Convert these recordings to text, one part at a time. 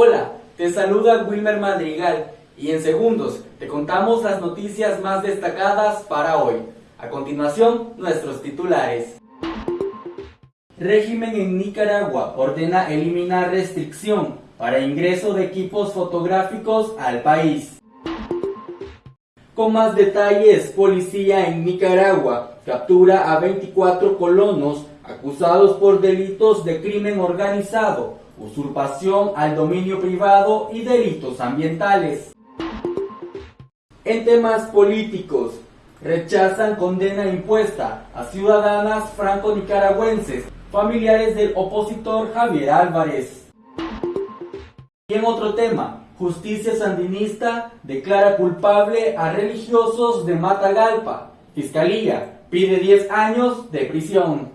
Hola, te saluda Wilmer Madrigal y en segundos te contamos las noticias más destacadas para hoy. A continuación, nuestros titulares. Régimen en Nicaragua ordena eliminar restricción para ingreso de equipos fotográficos al país. Con más detalles, policía en Nicaragua captura a 24 colonos acusados por delitos de crimen organizado, usurpación al dominio privado y delitos ambientales. En temas políticos, rechazan condena impuesta a ciudadanas franco-nicaragüenses, familiares del opositor Javier Álvarez. Y en otro tema, Justicia Sandinista declara culpable a religiosos de Matagalpa. Fiscalía pide 10 años de prisión.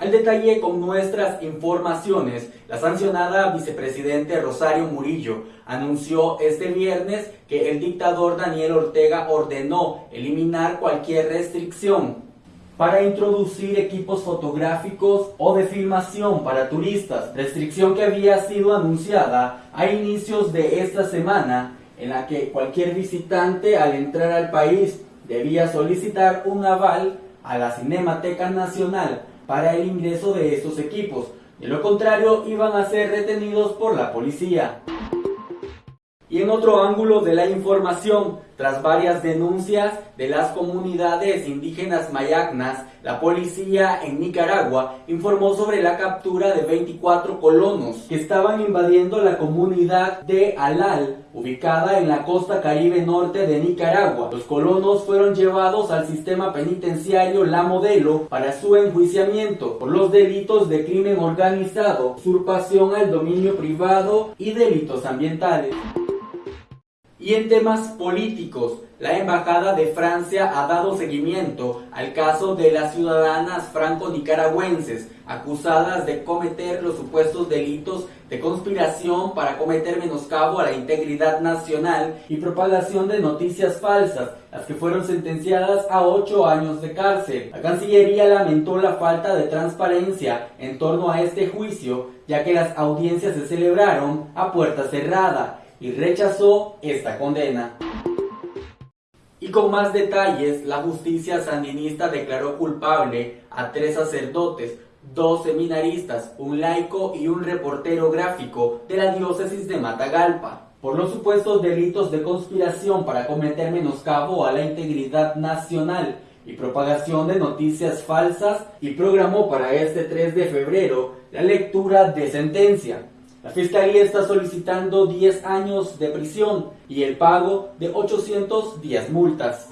Al detalle con nuestras informaciones, la sancionada vicepresidente Rosario Murillo anunció este viernes que el dictador Daniel Ortega ordenó eliminar cualquier restricción para introducir equipos fotográficos o de filmación para turistas, restricción que había sido anunciada a inicios de esta semana en la que cualquier visitante al entrar al país debía solicitar un aval a la Cinemateca Nacional para el ingreso de estos equipos. De lo contrario, iban a ser retenidos por la policía. Y en otro ángulo de la información, tras varias denuncias de las comunidades indígenas mayagnas, la policía en Nicaragua informó sobre la captura de 24 colonos que estaban invadiendo la comunidad de Alal, ubicada en la costa caribe norte de Nicaragua. Los colonos fueron llevados al sistema penitenciario La Modelo para su enjuiciamiento por los delitos de crimen organizado, usurpación al dominio privado y delitos ambientales. Y en temas políticos, la Embajada de Francia ha dado seguimiento al caso de las ciudadanas franco-nicaragüenses acusadas de cometer los supuestos delitos de conspiración para cometer menoscabo a la integridad nacional y propagación de noticias falsas, las que fueron sentenciadas a ocho años de cárcel. La Cancillería lamentó la falta de transparencia en torno a este juicio, ya que las audiencias se celebraron a puerta cerrada y rechazó esta condena. Y con más detalles, la justicia sandinista declaró culpable a tres sacerdotes, dos seminaristas, un laico y un reportero gráfico de la diócesis de Matagalpa, por los supuestos delitos de conspiración para cometer menoscabo a la integridad nacional y propagación de noticias falsas y programó para este 3 de febrero la lectura de sentencia. La Fiscalía está solicitando 10 años de prisión y el pago de 810 multas.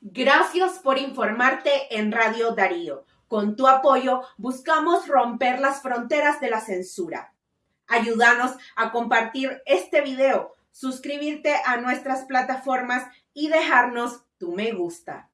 Gracias por informarte en Radio Darío. Con tu apoyo buscamos romper las fronteras de la censura. Ayúdanos a compartir este video, suscribirte a nuestras plataformas y dejarnos tu me gusta.